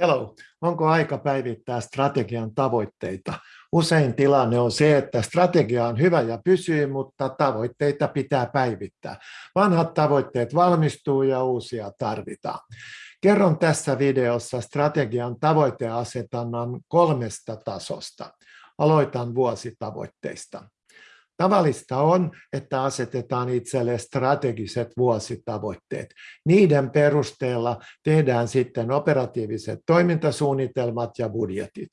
Hello, onko aika päivittää strategian tavoitteita? Usein tilanne on se, että strategia on hyvä ja pysyy, mutta tavoitteita pitää päivittää. Vanhat tavoitteet valmistuu ja uusia tarvitaan. Kerron tässä videossa strategian tavoiteasetannan kolmesta tasosta. Aloitan vuositavoitteista. Tavallista on, että asetetaan itselle strategiset vuositavoitteet. Niiden perusteella tehdään sitten operatiiviset toimintasuunnitelmat ja budjetit.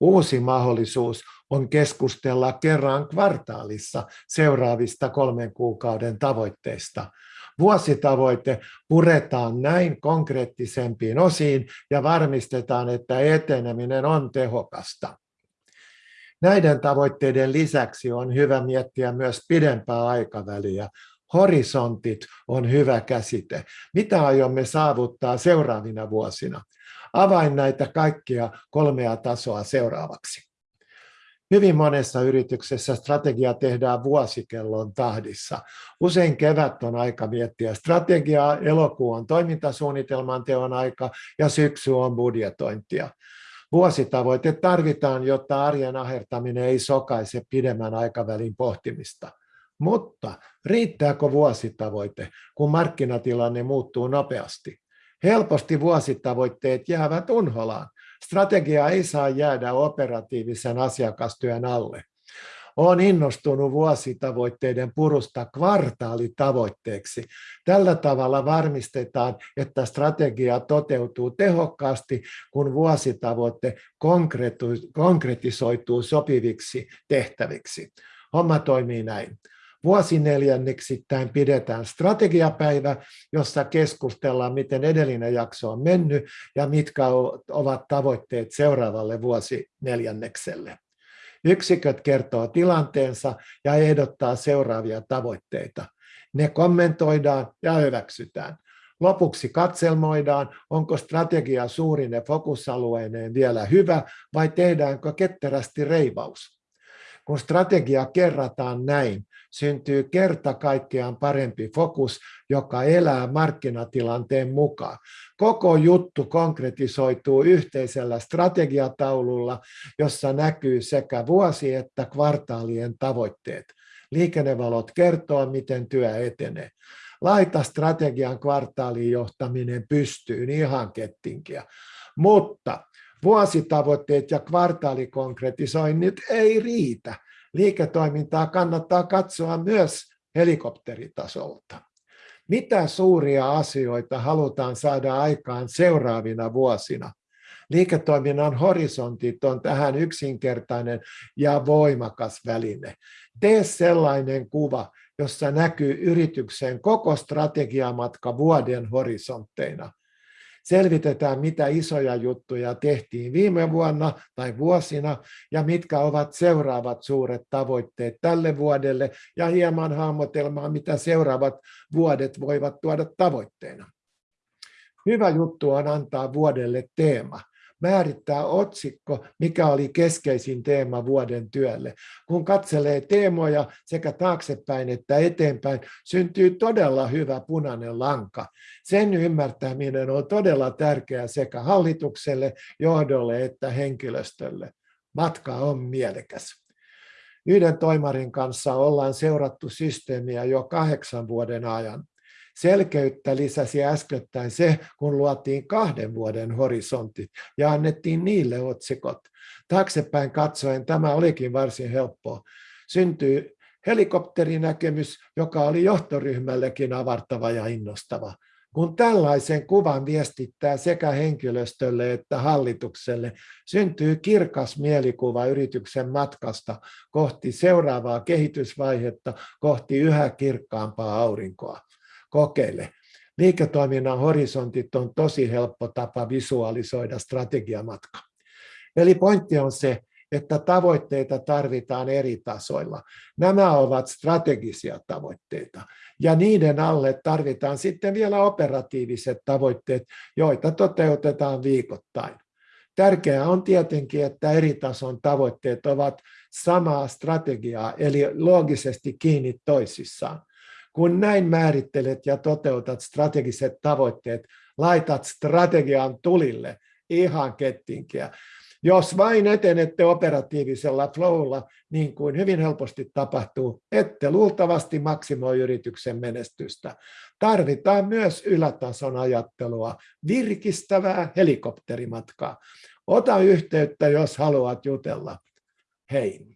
Uusi mahdollisuus on keskustella kerran kvartaalissa seuraavista kolmen kuukauden tavoitteista. Vuositavoite puretaan näin konkreettisempiin osiin ja varmistetaan, että eteneminen on tehokasta. Näiden tavoitteiden lisäksi on hyvä miettiä myös pidempää aikaväliä. Horisontit on hyvä käsite. Mitä aiomme saavuttaa seuraavina vuosina? Avain näitä kaikkia kolmea tasoa seuraavaksi. Hyvin monessa yrityksessä strategia tehdään vuosikellon tahdissa. Usein kevät on aika miettiä strategiaa, elokuu on toimintasuunnitelman teon aika ja syksy on budjetointia. Vuositavoite tarvitaan, jotta arjen ahertaminen ei sokaise pidemmän aikavälin pohtimista. Mutta riittääkö vuositavoite, kun markkinatilanne muuttuu nopeasti? Helposti vuositavoitteet jäävät unholaan. Strategia ei saa jäädä operatiivisen asiakastyön alle. Olen innostunut vuositavoitteiden purusta kvartaalitavoitteeksi. Tällä tavalla varmistetaan, että strategia toteutuu tehokkaasti, kun vuositavoite konkretisoituu sopiviksi tehtäviksi. Homma toimii näin. Vuosineljänneksittäin pidetään strategiapäivä, jossa keskustellaan, miten edellinen jakso on mennyt ja mitkä ovat tavoitteet seuraavalle vuosineljännekselle. Yksiköt kertoo tilanteensa ja ehdottaa seuraavia tavoitteita. Ne kommentoidaan ja hyväksytään. Lopuksi katselmoidaan, onko strategia suurine fokusalueineen vielä hyvä vai tehdäänkö ketterästi reivaus. Kun strategia kerrataan näin, syntyy kerta kaikkiaan parempi fokus, joka elää markkinatilanteen mukaan. Koko juttu konkretisoituu yhteisellä strategiataululla, jossa näkyy sekä vuosi- että kvartaalien tavoitteet. Liikennevalot kertoo, miten työ etenee. Laita strategian kvartaalin johtaminen pystyyn ihan kettinkiä. Mutta vuositavoitteet ja kvartaalikonkretisoinnit ei riitä. Liiketoimintaa kannattaa katsoa myös helikopteritasolta. Mitä suuria asioita halutaan saada aikaan seuraavina vuosina? Liiketoiminnan horisontit on tähän yksinkertainen ja voimakas väline. Tee sellainen kuva, jossa näkyy yrityksen koko strategiamatka vuoden horisontteina selvitetään, mitä isoja juttuja tehtiin viime vuonna tai vuosina ja mitkä ovat seuraavat suuret tavoitteet tälle vuodelle ja hieman hahmotelmaa, mitä seuraavat vuodet voivat tuoda tavoitteena. Hyvä juttu on antaa vuodelle teema määrittää otsikko, mikä oli keskeisin teema vuoden työlle. Kun katselee teemoja sekä taaksepäin että eteenpäin, syntyy todella hyvä punainen lanka. Sen ymmärtäminen on todella tärkeää sekä hallitukselle, johdolle että henkilöstölle. Matka on mielekäs. Yhden toimarin kanssa ollaan seurattu systeemiä jo kahdeksan vuoden ajan. Selkeyttä lisäsi äskettäin se, kun luotiin kahden vuoden horisontit ja annettiin niille otsikot. Taaksepäin katsoen tämä olikin varsin helppoa. Syntyi helikopterinäkemys, joka oli johtoryhmällekin avartava ja innostava. Kun tällaisen kuvan viestittää sekä henkilöstölle että hallitukselle, syntyy kirkas mielikuva yrityksen matkasta kohti seuraavaa kehitysvaihetta, kohti yhä kirkkaampaa aurinkoa kokeile. Liiketoiminnan horisontit on tosi helppo tapa visualisoida strategiamatka. Eli pointti on se, että tavoitteita tarvitaan eri tasoilla. Nämä ovat strategisia tavoitteita ja niiden alle tarvitaan sitten vielä operatiiviset tavoitteet, joita toteutetaan viikoittain. Tärkeää on tietenkin, että eri tason tavoitteet ovat samaa strategiaa, eli loogisesti kiinni toisissaan. Kun näin määrittelet ja toteutat strategiset tavoitteet, laitat strategian tulille ihan kettinkiä. Jos vain etenette operatiivisella flowlla, niin kuin hyvin helposti tapahtuu, ette luultavasti maksimoi yrityksen menestystä. Tarvitaan myös ylätason ajattelua, virkistävää helikopterimatkaa. Ota yhteyttä, jos haluat jutella. Hei!